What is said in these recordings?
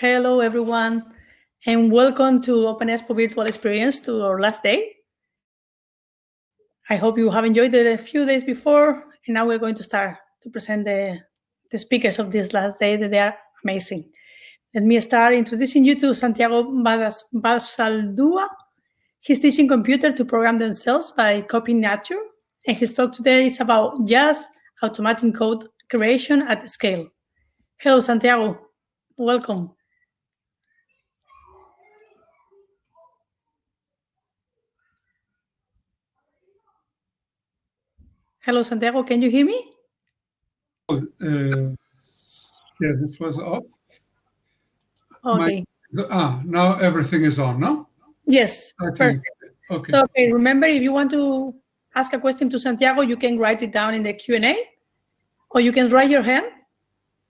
Hello, everyone, and welcome to Open Expo Virtual Experience to our last day. I hope you have enjoyed it a few days before, and now we're going to start to present the, the speakers of this last day. That they are amazing. Let me start introducing you to Santiago Basaldua. He's teaching computer to program themselves by copying nature, and his talk today is about just automating code creation at scale. Hello, Santiago. Welcome. Hello, Santiago. Can you hear me? Oh, uh, yeah, this was off. Okay. My, ah, now everything is on, no? Yes. Okay. Okay. So, okay, remember, if you want to ask a question to Santiago, you can write it down in the Q&A, or you can raise your hand,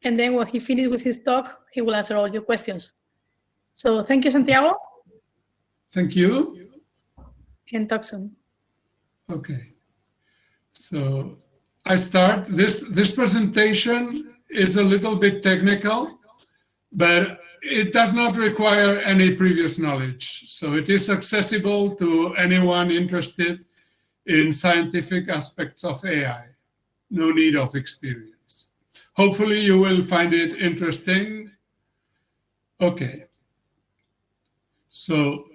and then when he finishes with his talk, he will answer all your questions. So thank you, Santiago. Thank you. And talk soon. Okay. So I start. This, this presentation is a little bit technical, but it does not require any previous knowledge. So it is accessible to anyone interested in scientific aspects of AI. No need of experience. Hopefully you will find it interesting. Okay. So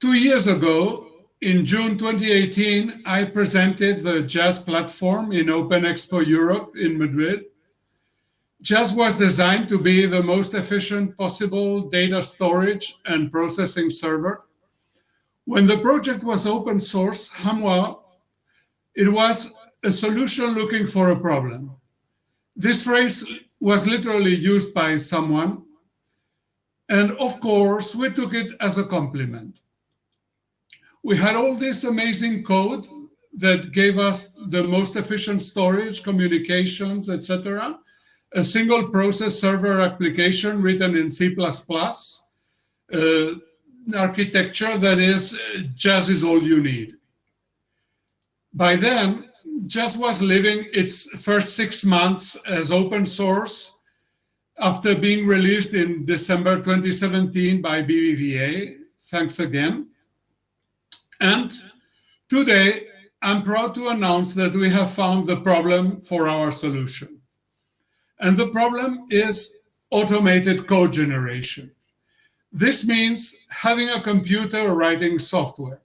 two years ago, in June 2018, I presented the Jazz platform in Open Expo Europe in Madrid. Jazz was designed to be the most efficient possible data storage and processing server. When the project was open source, Hamwa, it was a solution looking for a problem. This phrase was literally used by someone. And of course, we took it as a compliment we had all this amazing code that gave us the most efficient storage, communications, etc. A single process server application written in C++, uh, architecture that is just is all you need. By then, Jazz was living its first six months as open source after being released in December 2017 by BBVA. Thanks again. And today, I'm proud to announce that we have found the problem for our solution. And the problem is automated code generation. This means having a computer writing software.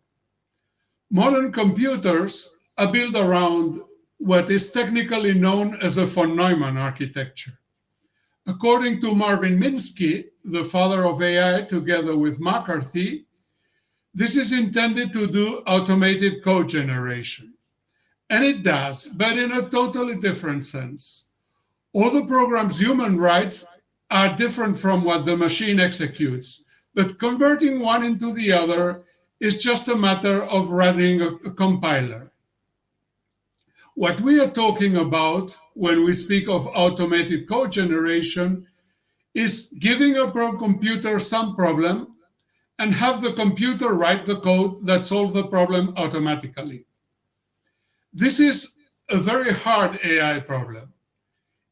Modern computers are built around what is technically known as a von Neumann architecture. According to Marvin Minsky, the father of AI together with McCarthy, this is intended to do automated code generation. And it does, but in a totally different sense. All the programs human rights are different from what the machine executes, but converting one into the other is just a matter of running a, a compiler. What we are talking about when we speak of automated code generation is giving a computer some problem and have the computer write the code that solves the problem automatically. This is a very hard AI problem.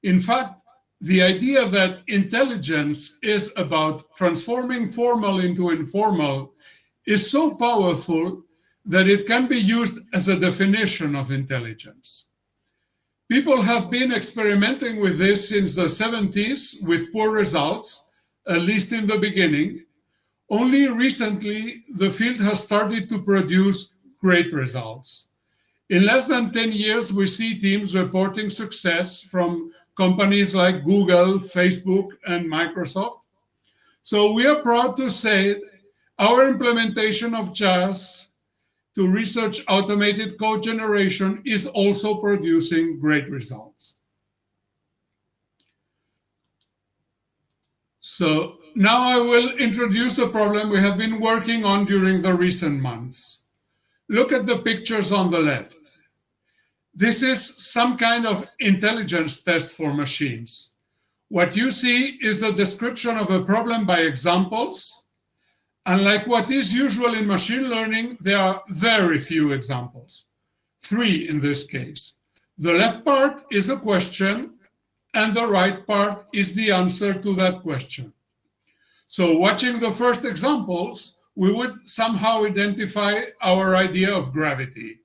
In fact, the idea that intelligence is about transforming formal into informal is so powerful that it can be used as a definition of intelligence. People have been experimenting with this since the 70s with poor results, at least in the beginning, only recently, the field has started to produce great results. In less than 10 years, we see teams reporting success from companies like Google, Facebook, and Microsoft. So we are proud to say our implementation of Jazz to research automated code generation is also producing great results. So now I will introduce the problem we have been working on during the recent months. Look at the pictures on the left. This is some kind of intelligence test for machines. What you see is the description of a problem by examples. And like what is usual in machine learning, there are very few examples. Three in this case. The left part is a question, and the right part is the answer to that question. So watching the first examples, we would somehow identify our idea of gravity.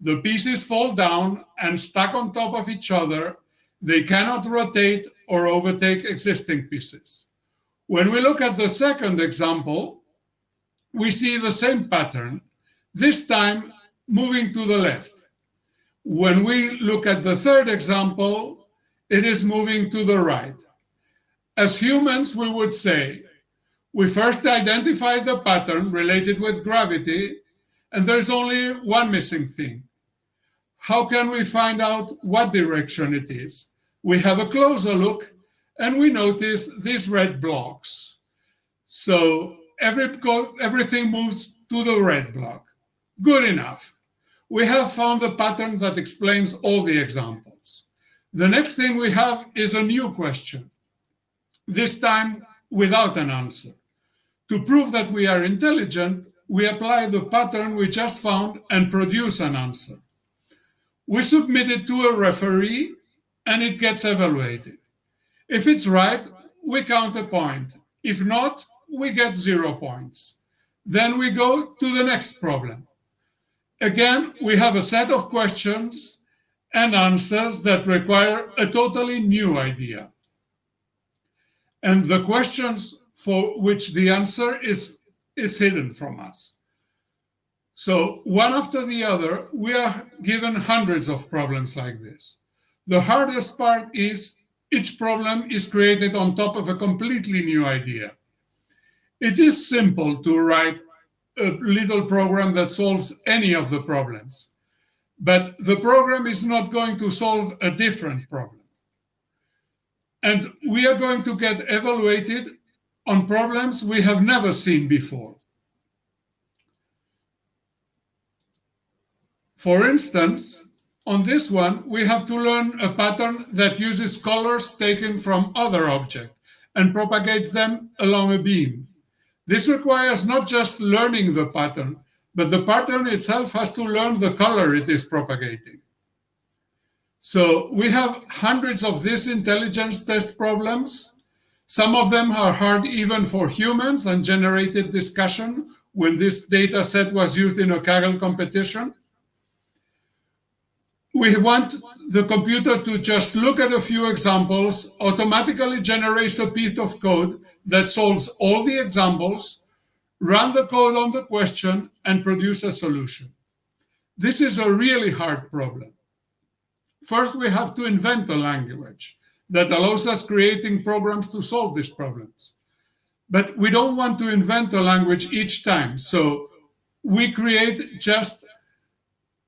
The pieces fall down and stack on top of each other. They cannot rotate or overtake existing pieces. When we look at the second example, we see the same pattern, this time moving to the left. When we look at the third example, it is moving to the right. As humans, we would say, we first identified the pattern related with gravity, and there's only one missing thing. How can we find out what direction it is? We have a closer look, and we notice these red blocks. So every, everything moves to the red block. Good enough. We have found the pattern that explains all the examples. The next thing we have is a new question, this time without an answer. To prove that we are intelligent, we apply the pattern we just found and produce an answer. We submit it to a referee and it gets evaluated. If it's right, we count a point. If not, we get zero points. Then we go to the next problem. Again, we have a set of questions and answers that require a totally new idea. And the questions for which the answer is, is hidden from us. So one after the other, we are given hundreds of problems like this. The hardest part is each problem is created on top of a completely new idea. It is simple to write a little program that solves any of the problems. But the program is not going to solve a different problem. And we are going to get evaluated on problems we have never seen before. For instance, on this one, we have to learn a pattern that uses colors taken from other objects and propagates them along a beam. This requires not just learning the pattern, but the pattern itself has to learn the color it is propagating. So we have hundreds of these intelligence test problems. Some of them are hard even for humans and generated discussion when this data set was used in a Kaggle competition. We want the computer to just look at a few examples, automatically generates a piece of code that solves all the examples, run the code on the question, and produce a solution. This is a really hard problem. First, we have to invent a language that allows us creating programs to solve these problems. But we don't want to invent a language each time. So we create just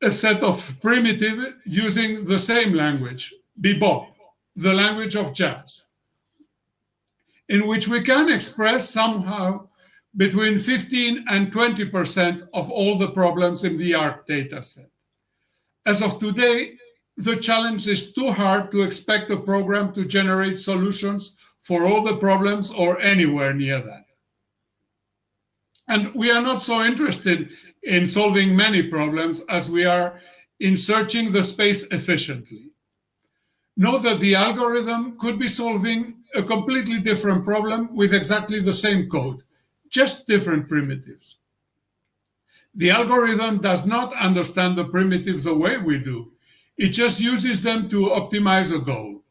a set of primitive using the same language, bebop, the language of jazz in which we can express somehow between 15 and 20% of all the problems in the ARC dataset. As of today, the challenge is too hard to expect a program to generate solutions for all the problems or anywhere near that. And we are not so interested in solving many problems as we are in searching the space efficiently. Note that the algorithm could be solving a completely different problem with exactly the same code, just different primitives. The algorithm does not understand the primitives the way we do. It just uses them to optimize a goal.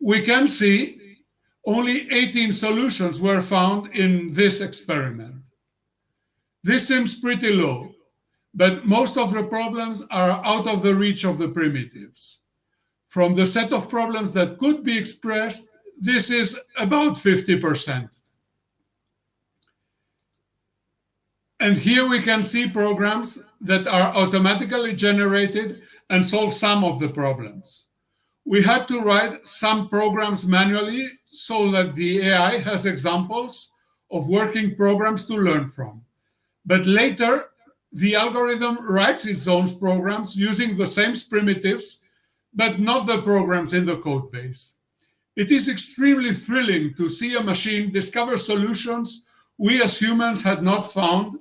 We can see only 18 solutions were found in this experiment. This seems pretty low, but most of the problems are out of the reach of the primitives from the set of problems that could be expressed, this is about 50%. And here we can see programs that are automatically generated and solve some of the problems. We had to write some programs manually so that the AI has examples of working programs to learn from. But later, the algorithm writes its own programs using the same primitives but not the programs in the code base. It is extremely thrilling to see a machine discover solutions we as humans had not found,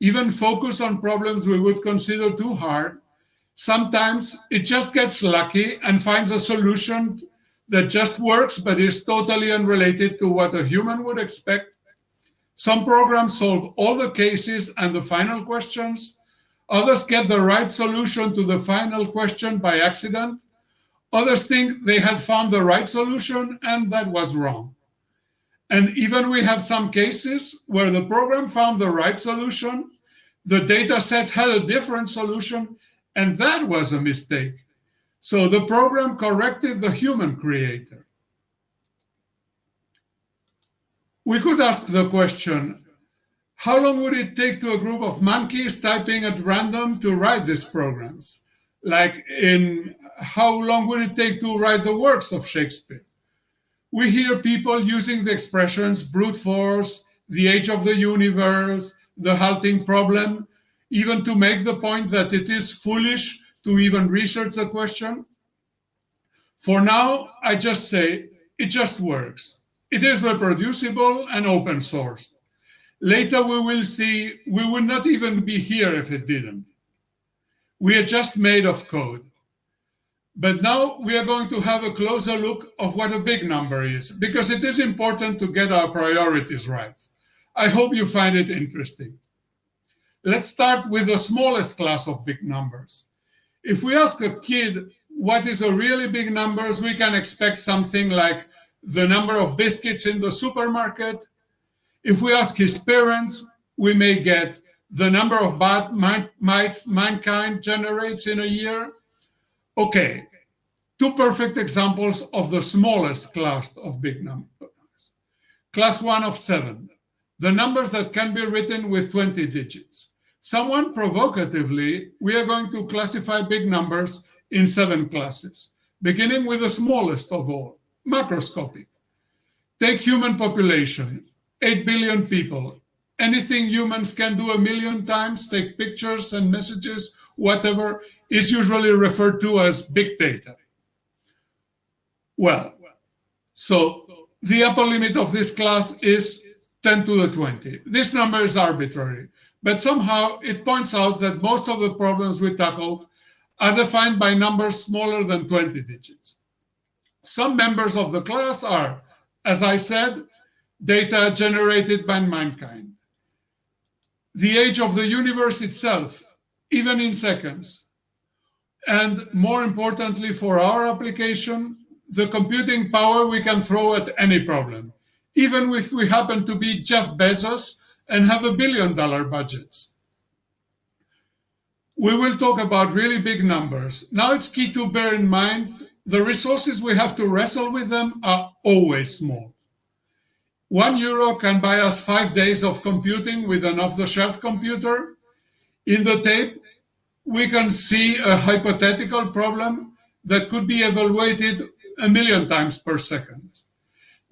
even focus on problems we would consider too hard. Sometimes it just gets lucky and finds a solution that just works but is totally unrelated to what a human would expect. Some programs solve all the cases and the final questions. Others get the right solution to the final question by accident. Others think they had found the right solution and that was wrong. And even we have some cases where the program found the right solution, the data set had a different solution, and that was a mistake. So the program corrected the human creator. We could ask the question, how long would it take to a group of monkeys typing at random to write these programs? Like in how long would it take to write the works of Shakespeare? We hear people using the expressions brute force, the age of the universe, the halting problem, even to make the point that it is foolish to even research the question. For now, I just say it just works. It is reproducible and open sourced. Later we will see we would not even be here if it didn't. We are just made of code. But now we are going to have a closer look of what a big number is, because it is important to get our priorities right. I hope you find it interesting. Let's start with the smallest class of big numbers. If we ask a kid what is a really big number, we can expect something like the number of biscuits in the supermarket. If we ask his parents, we may get the number of bad mites mankind generates in a year. Okay, two perfect examples of the smallest class of big numbers. Class one of seven, the numbers that can be written with 20 digits. Someone provocatively, we are going to classify big numbers in seven classes, beginning with the smallest of all, macroscopic. Take human population, 8 billion people. Anything humans can do a million times, take pictures and messages, whatever, is usually referred to as big data. Well, so the upper limit of this class is 10 to the 20. This number is arbitrary, but somehow it points out that most of the problems we tackled are defined by numbers smaller than 20 digits. Some members of the class are, as I said, data generated by mankind. The age of the universe itself, even in seconds. And more importantly for our application, the computing power we can throw at any problem, even if we happen to be Jeff Bezos and have a billion dollar budgets. We will talk about really big numbers. Now it's key to bear in mind the resources we have to wrestle with them are always small. One euro can buy us five days of computing with an off-the-shelf computer. In the tape, we can see a hypothetical problem that could be evaluated a million times per second.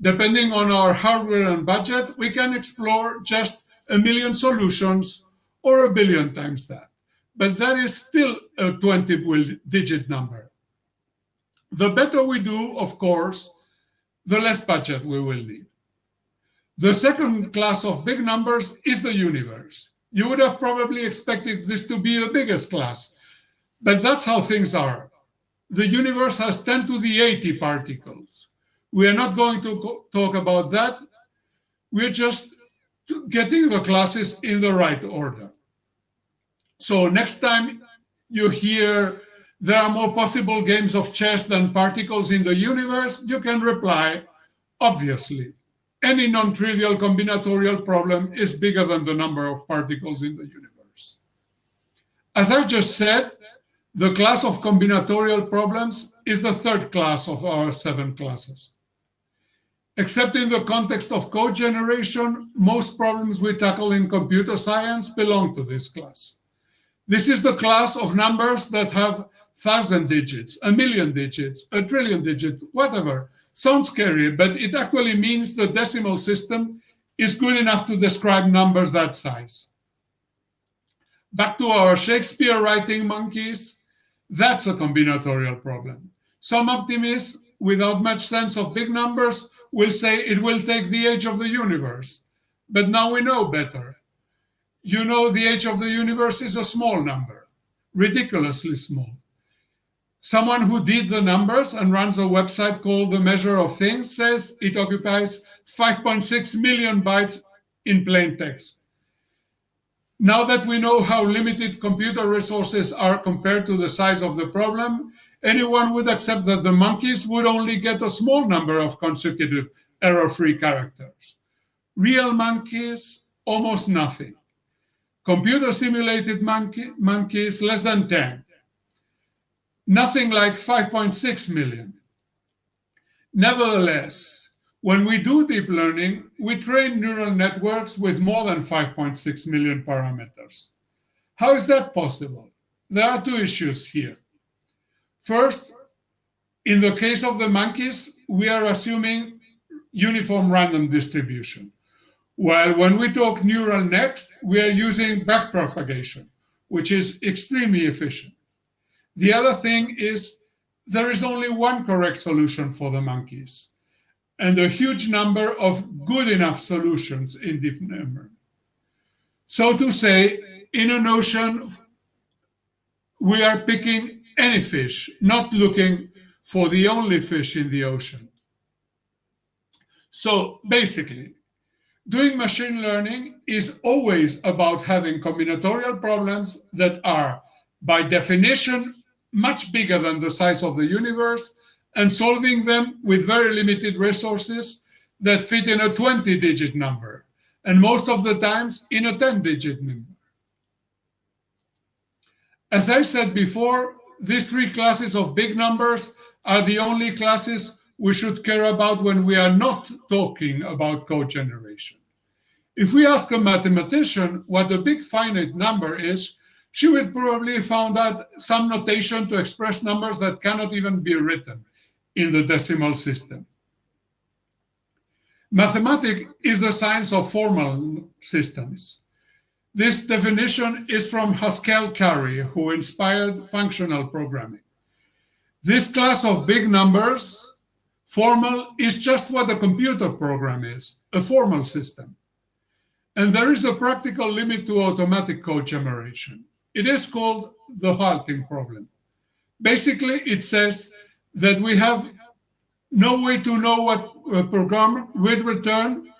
Depending on our hardware and budget, we can explore just a million solutions or a billion times that. But that is still a 20 digit number. The better we do, of course, the less budget we will need. The second class of big numbers is the universe. You would have probably expected this to be the biggest class, but that's how things are the universe has 10 to the 80 particles. We are not going to talk about that. We're just getting the classes in the right order. So next time you hear there are more possible games of chess than particles in the universe, you can reply, obviously. Any non-trivial combinatorial problem is bigger than the number of particles in the universe. As I just said, the class of combinatorial problems is the third class of our seven classes. Except in the context of code generation, most problems we tackle in computer science belong to this class. This is the class of numbers that have thousand digits, a million digits, a trillion digits, whatever. Sounds scary, but it actually means the decimal system is good enough to describe numbers that size. Back to our Shakespeare writing monkeys. That's a combinatorial problem. Some optimists, without much sense of big numbers, will say it will take the age of the universe. But now we know better. You know the age of the universe is a small number, ridiculously small. Someone who did the numbers and runs a website called The Measure of Things says it occupies 5.6 million bytes in plain text. Now that we know how limited computer resources are compared to the size of the problem, anyone would accept that the monkeys would only get a small number of consecutive error-free characters. Real monkeys, almost nothing. Computer simulated monkey, monkeys, less than 10. Nothing like 5.6 million. Nevertheless, when we do deep learning, we train neural networks with more than 5.6 million parameters. How is that possible? There are two issues here. First, in the case of the monkeys, we are assuming uniform random distribution. While when we talk neural nets, we are using backpropagation, which is extremely efficient. The other thing is there is only one correct solution for the monkeys and a huge number of good enough solutions in deep memory. So to say, in an ocean, we are picking any fish, not looking for the only fish in the ocean. So basically, doing machine learning is always about having combinatorial problems that are, by definition, much bigger than the size of the universe and solving them with very limited resources that fit in a 20 digit number and most of the times in a 10 digit number. As I said before, these three classes of big numbers are the only classes we should care about when we are not talking about code generation. If we ask a mathematician what a big finite number is, she would probably found out some notation to express numbers that cannot even be written in the decimal system. Mathematics is the science of formal systems. This definition is from Haskell Curry, who inspired functional programming. This class of big numbers Formal is just what a computer program is, a formal system. And there is a practical limit to automatic code generation. It is called the halting problem. Basically, it says that we have no way to know what a program will return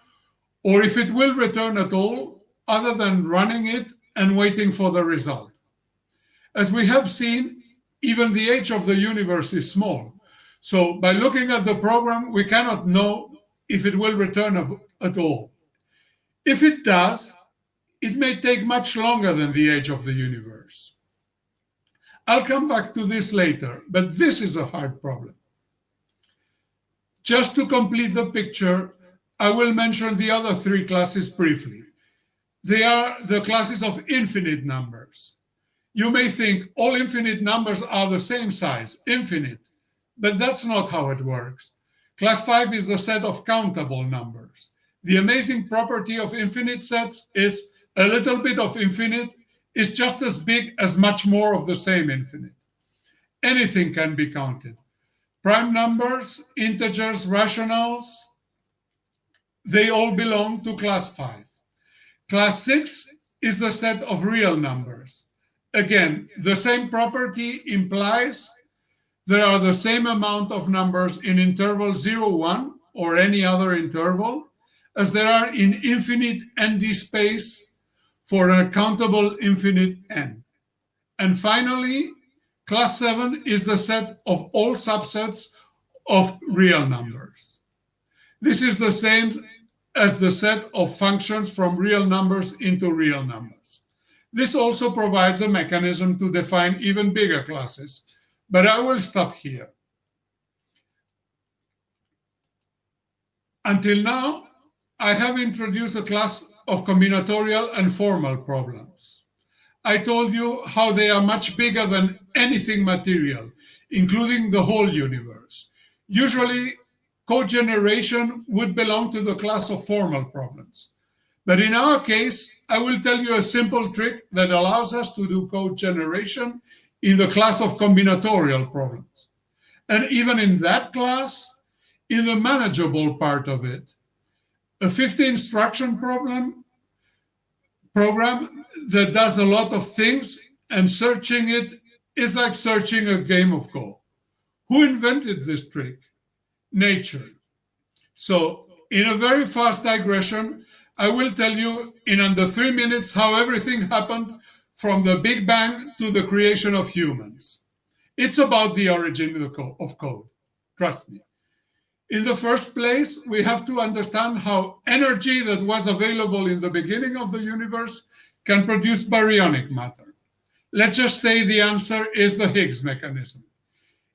or if it will return at all other than running it and waiting for the result. As we have seen, even the age of the universe is small. So by looking at the program, we cannot know if it will return at all. If it does, it may take much longer than the age of the universe. I'll come back to this later, but this is a hard problem. Just to complete the picture, I will mention the other three classes briefly. They are the classes of infinite numbers. You may think all infinite numbers are the same size, infinite. But that's not how it works. Class 5 is the set of countable numbers. The amazing property of infinite sets is a little bit of infinite is just as big as much more of the same infinite. Anything can be counted. Prime numbers, integers, rationals, they all belong to class 5. Class 6 is the set of real numbers. Again, the same property implies there are the same amount of numbers in interval 0, 1 or any other interval as there are in infinite ND space for an countable infinite n. And finally, class 7 is the set of all subsets of real numbers. This is the same as the set of functions from real numbers into real numbers. This also provides a mechanism to define even bigger classes, but I will stop here. Until now, I have introduced the class of combinatorial and formal problems. I told you how they are much bigger than anything material, including the whole universe. Usually, code generation would belong to the class of formal problems. But in our case, I will tell you a simple trick that allows us to do code generation in the class of combinatorial problems. And even in that class, in the manageable part of it, a 50 instruction problem program that does a lot of things and searching it is like searching a game of Go. Who invented this trick? Nature. So in a very fast digression, I will tell you in under three minutes how everything happened from the Big Bang to the creation of humans. It's about the origin of code, trust me. In the first place, we have to understand how energy that was available in the beginning of the universe can produce baryonic matter. Let's just say the answer is the Higgs mechanism.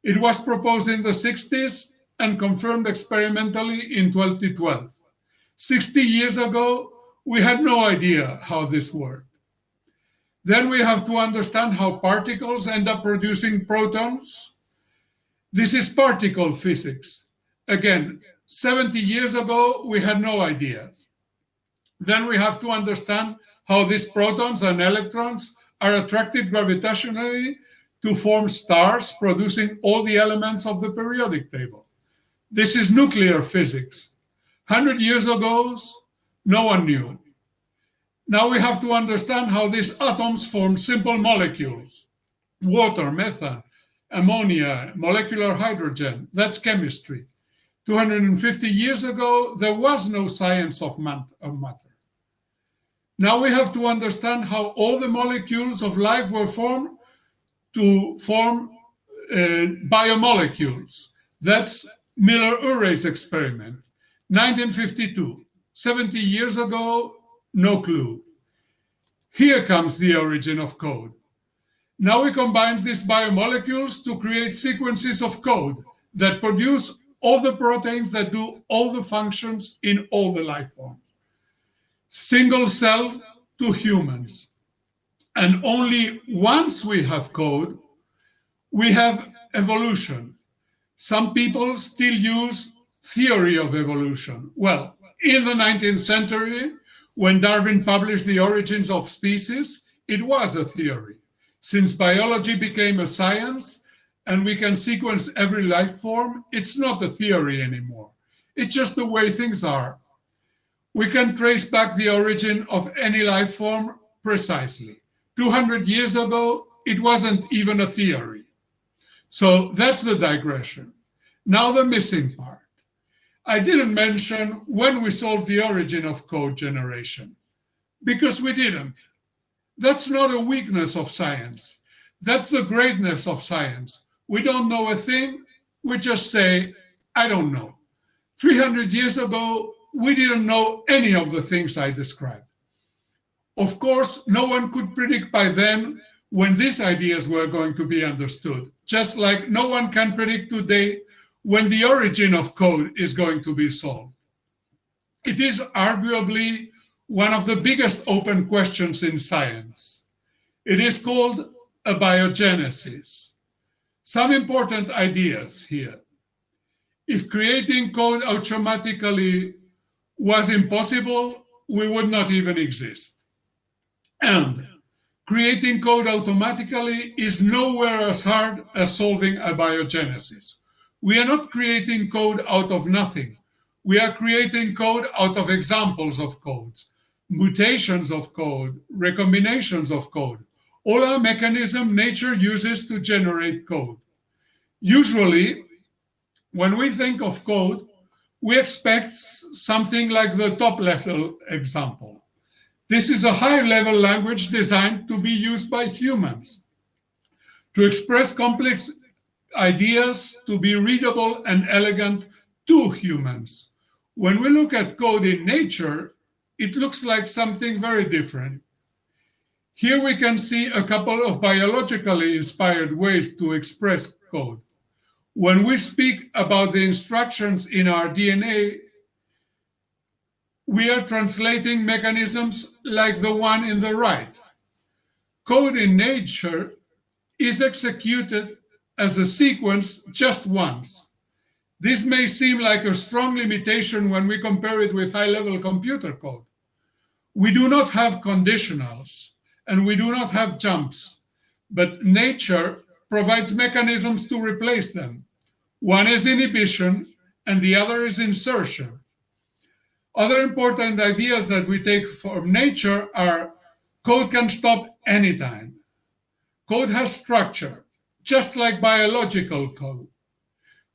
It was proposed in the 60s and confirmed experimentally in 2012. 60 years ago, we had no idea how this worked. Then we have to understand how particles end up producing protons. This is particle physics. Again, 70 years ago, we had no ideas. Then we have to understand how these protons and electrons are attracted gravitationally to form stars, producing all the elements of the periodic table. This is nuclear physics. 100 years ago, no one knew. Now we have to understand how these atoms form simple molecules. Water, methane, ammonia, molecular hydrogen, that's chemistry. 250 years ago, there was no science of matter. Now we have to understand how all the molecules of life were formed to form uh, biomolecules. That's Miller-Urey's experiment, 1952. 70 years ago, no clue. Here comes the origin of code. Now we combine these biomolecules to create sequences of code that produce all the proteins that do all the functions in all the life forms. Single cell to humans. And only once we have code, we have evolution. Some people still use theory of evolution. Well, in the 19th century, when Darwin published The Origins of Species, it was a theory. Since biology became a science and we can sequence every life form, it's not a theory anymore. It's just the way things are. We can trace back the origin of any life form precisely. 200 years ago, it wasn't even a theory. So that's the digression. Now the missing part. I didn't mention when we solved the origin of code generation, because we didn't. That's not a weakness of science. That's the greatness of science. We don't know a thing, we just say, I don't know. 300 years ago, we didn't know any of the things I described. Of course, no one could predict by then when these ideas were going to be understood, just like no one can predict today when the origin of code is going to be solved. It is arguably one of the biggest open questions in science. It is called abiogenesis. Some important ideas here. If creating code automatically was impossible, we would not even exist. And creating code automatically is nowhere as hard as solving a abiogenesis. We are not creating code out of nothing. We are creating code out of examples of codes, mutations of code, recombinations of code. All our mechanism nature uses to generate code. Usually, when we think of code, we expect something like the top level example. This is a high level language designed to be used by humans to express complex ideas to be readable and elegant to humans. When we look at code in nature, it looks like something very different. Here we can see a couple of biologically inspired ways to express code. When we speak about the instructions in our DNA, we are translating mechanisms like the one in the right. Code in nature is executed as a sequence just once. This may seem like a strong limitation when we compare it with high-level computer code. We do not have conditionals and we do not have jumps, but nature provides mechanisms to replace them. One is inhibition and the other is insertion. Other important ideas that we take from nature are code can stop anytime. Code has structure just like biological code.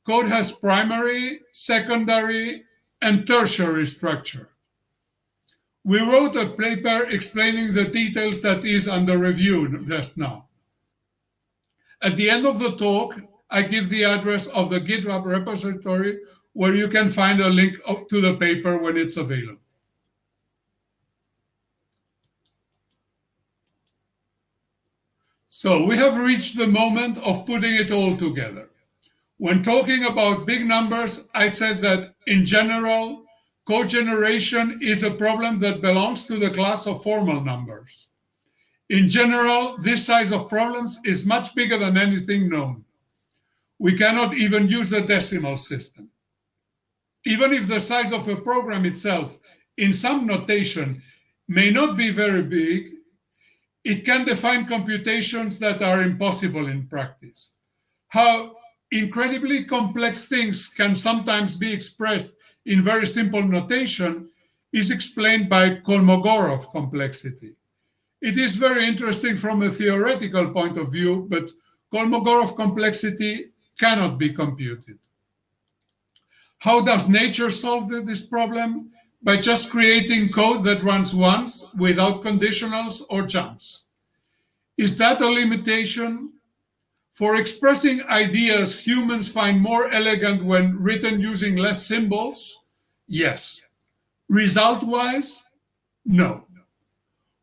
code has primary, secondary, and tertiary structure. We wrote a paper explaining the details that is under review just now. At the end of the talk, I give the address of the GitHub repository where you can find a link to the paper when it's available. So we have reached the moment of putting it all together. When talking about big numbers, I said that in general, code generation is a problem that belongs to the class of formal numbers. In general, this size of problems is much bigger than anything known. We cannot even use the decimal system. Even if the size of a program itself, in some notation, may not be very big, it can define computations that are impossible in practice. How incredibly complex things can sometimes be expressed in very simple notation is explained by Kolmogorov complexity. It is very interesting from a theoretical point of view, but Kolmogorov complexity cannot be computed. How does nature solve this problem? by just creating code that runs once without conditionals or jumps. Is that a limitation? For expressing ideas, humans find more elegant when written using less symbols? Yes. Result-wise? No.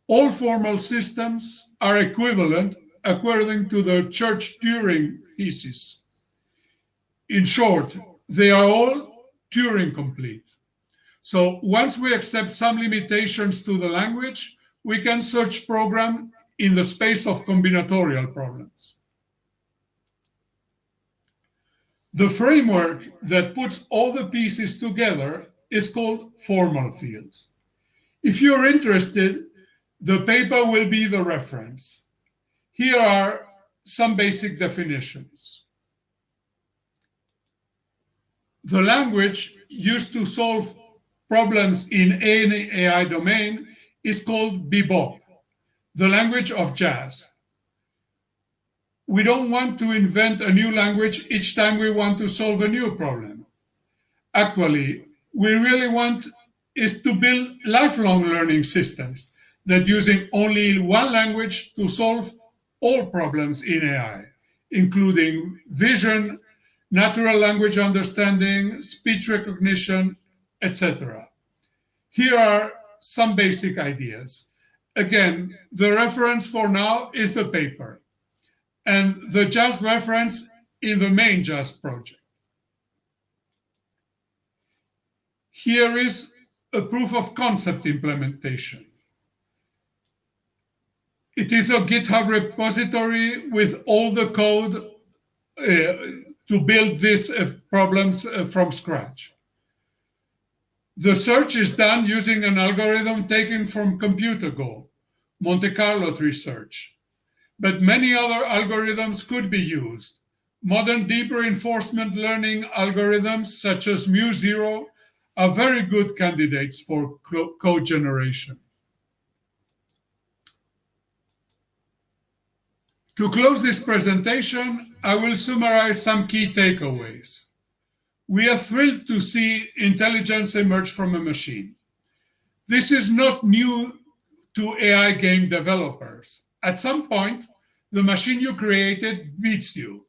All formal systems are equivalent according to the Church-Turing thesis. In short, they are all Turing complete. So once we accept some limitations to the language, we can search program in the space of combinatorial problems. The framework that puts all the pieces together is called formal fields. If you're interested, the paper will be the reference. Here are some basic definitions. The language used to solve problems in any AI domain is called bebop, the language of jazz. We don't want to invent a new language each time we want to solve a new problem. Actually, we really want is to build lifelong learning systems that using only one language to solve all problems in AI, including vision, natural language understanding, speech recognition, etc. Here are some basic ideas. Again, the reference for now is the paper and the JASP reference in the main Jazz project. Here is a proof of concept implementation. It is a GitHub repository with all the code uh, to build these uh, problems uh, from scratch. The search is done using an algorithm taken from ComputerGo, Monte Carlo tree search. But many other algorithms could be used. Modern deep reinforcement learning algorithms such as MuZero are very good candidates for code generation. To close this presentation, I will summarize some key takeaways. We are thrilled to see intelligence emerge from a machine. This is not new to AI game developers. At some point, the machine you created beats you.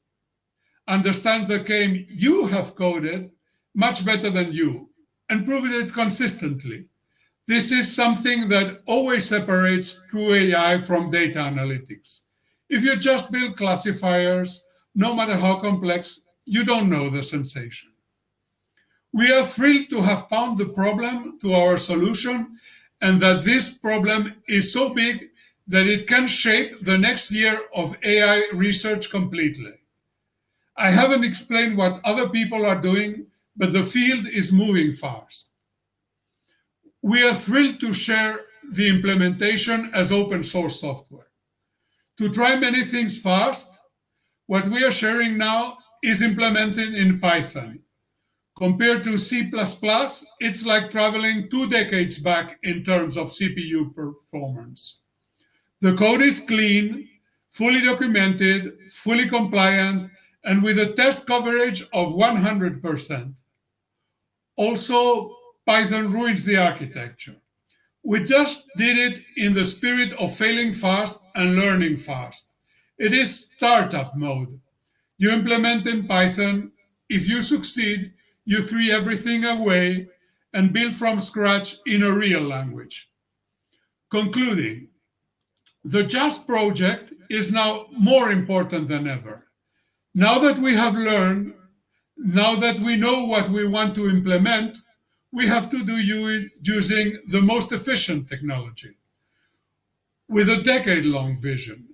Understand the game you have coded much better than you and proves it consistently. This is something that always separates true AI from data analytics. If you just build classifiers, no matter how complex, you don't know the sensation. We are thrilled to have found the problem to our solution and that this problem is so big that it can shape the next year of AI research completely. I haven't explained what other people are doing, but the field is moving fast. We are thrilled to share the implementation as open source software. To try many things fast, what we are sharing now is implemented in Python Compared to C++, it's like traveling two decades back in terms of CPU performance. The code is clean, fully documented, fully compliant, and with a test coverage of 100%. Also, Python ruins the architecture. We just did it in the spirit of failing fast and learning fast. It is startup mode. You implement in Python. If you succeed, you throw everything away and build from scratch in a real language. Concluding, the Jazz project is now more important than ever. Now that we have learned, now that we know what we want to implement, we have to do using the most efficient technology with a decade-long vision.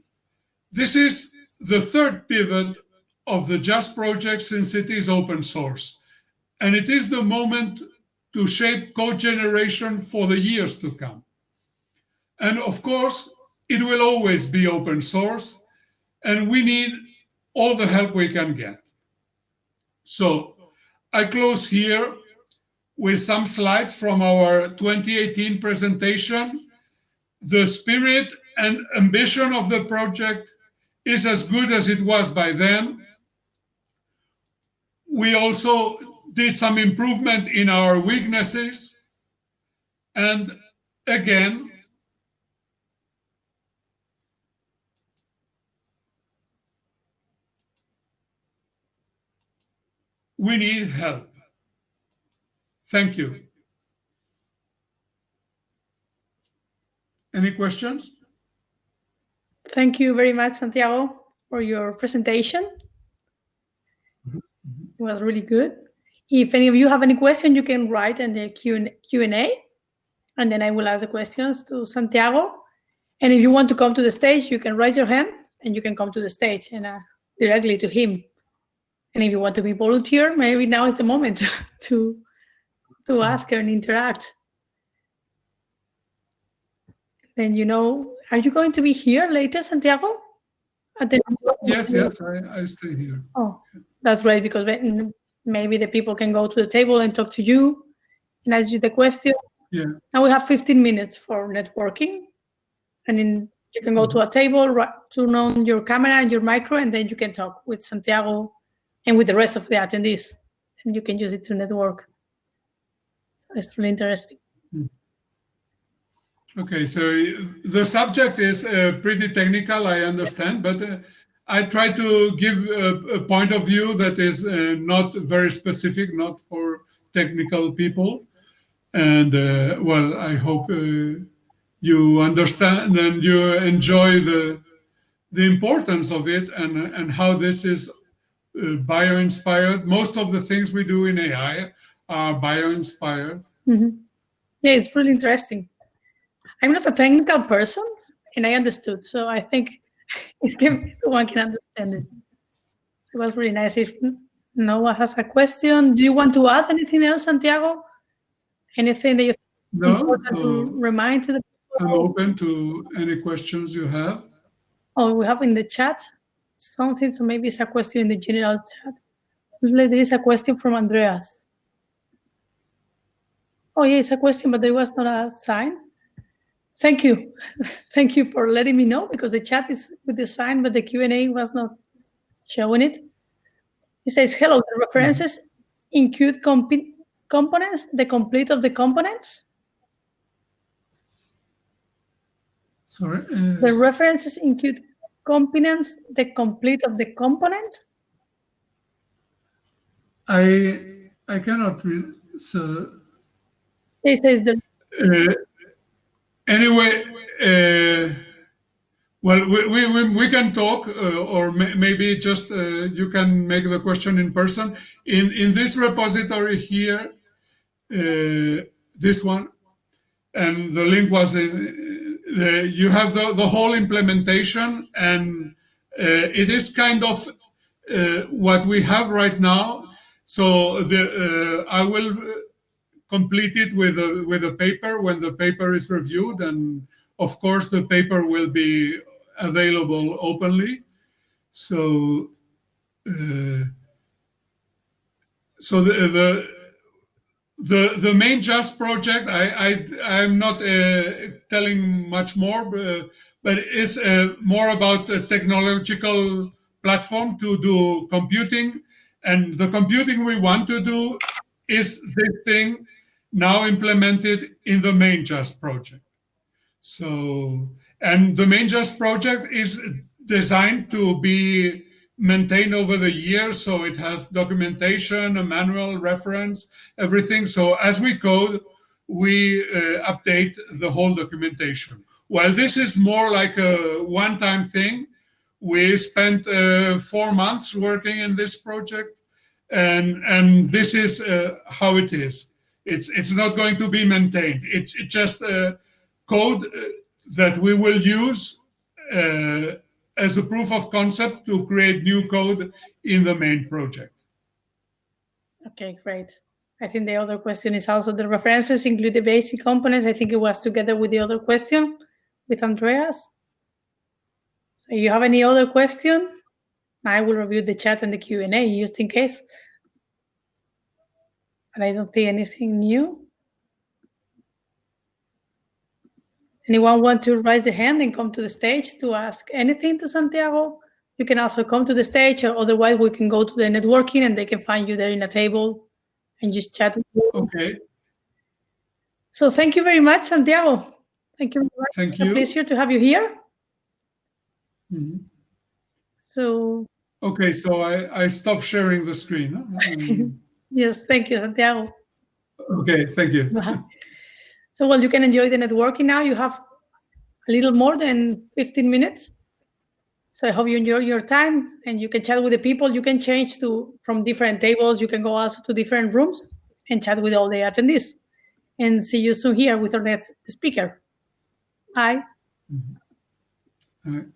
This is the third pivot of the Jazz project since it is open source, and it is the moment to shape code generation for the years to come. And of course, it will always be open source, and we need all the help we can get. So I close here with some slides from our 2018 presentation. The spirit and ambition of the project is as good as it was by then. We also did some improvement in our weaknesses. And again, we need help. Thank you. Any questions? Thank you very much, Santiago, for your presentation. Mm-hmm. It was really good. If any of you have any question, you can write in the Q&A, and then I will ask the questions to Santiago. And if you want to come to the stage, you can raise your hand, and you can come to the stage and ask directly to him. And if you want to be volunteer, maybe now is the moment to to mm-hmm. ask and interact. And you know, are you going to be here later, Santiago? The yes, yes, I, I stay here. Oh, that's great because maybe the people can go to the table and talk to you and ask you the question. Yeah. Now we have 15 minutes for networking. And then you can go to mm-hmm. a table, turn on your camera and your micro, and then you can talk with Santiago and with the rest of the attendees. And you can use it to network. It's really interesting. Hmm. Okay, so the subject is uh, pretty technical, I understand, but uh, I try to give a, a, point of view that is uh, not very specific, not for technical people. And uh, well, I hope uh, you understand and you enjoy the the importance of it and and how this is uh, bio-inspired. Most of the things we do in AI are bio-inspired. Mm -hmm. Yeah, it's really interesting. I'm not a technical person, and I understood, so I think one can understand it. It was really nice. If no one has a question, do you want to add anything else, Santiago? Anything that you no, important to remind to the people? I'm open to any questions you have. Oh, we have in the chat something, so maybe it's a question in the general chat. There is a question from Andreas. Oh, yeah, it's a question, but there was not a sign. Thank you. Thank you for letting me know because the chat is with the sign, but the Q&A was not showing it. It says, hello, the references include comp components, the complete of the components? Sorry? Uh... The references include components, the complete of the component? I I cannot read. So it says the. Uh, anyway, uh, well, we, we, we can talk, uh, or may, maybe just uh, you can make the question in person. In in this repository here, uh, this one, and the link was in the, you have the, the whole implementation and uh, it is kind of uh, what we have right now. So the, uh, I will complete it with a, with a paper when the paper is reviewed. And of course, the paper will be available openly. So, so the, the the the main Jazz project i i i'm not uh, telling much more but, but it's uh, more about the technological platform to do computing. And the computing we want to do is this thing now implemented in the main Jazz project. So, and the main Jazz project is designed to be maintained over the years. So it has documentation, a manual reference, everything. So as we code, we uh, update the whole documentation. While this is more like a one-time thing, we spent uh, four months working in this project, and and this is uh, how it is. It's it's not going to be maintained. It's, it's just code uh, that we will use uh, as a proof of concept to create new code in the main project. Okay, great. I think the other question is also the references include the basic components. I think it was together with the other question with Andreas. So you have any other question? I will review the chat and the Q&A just in case. But I don't see anything new. Anyone want to raise the hand and come to the stage to ask anything to Santiago? You can also come to the stage, or otherwise we can go to the networking and they can find you there in a table and just chat with you. Okay. So thank you very much, Santiago. Thank you very much. Thank It's a you. pleasure to have you here. Mhm. So Okay, so I, I stop sharing the screen. Um, yes, thank you, Santiago. okay, thank you. So well, you can enjoy the networking now. You have a little more than 15 minutes. So I hope you enjoy your time and you can chat with the people. You can change to from different tables. You can go also to different rooms and chat with all the attendees. And see you soon here with our next speaker. Bye. Mm-hmm. All right.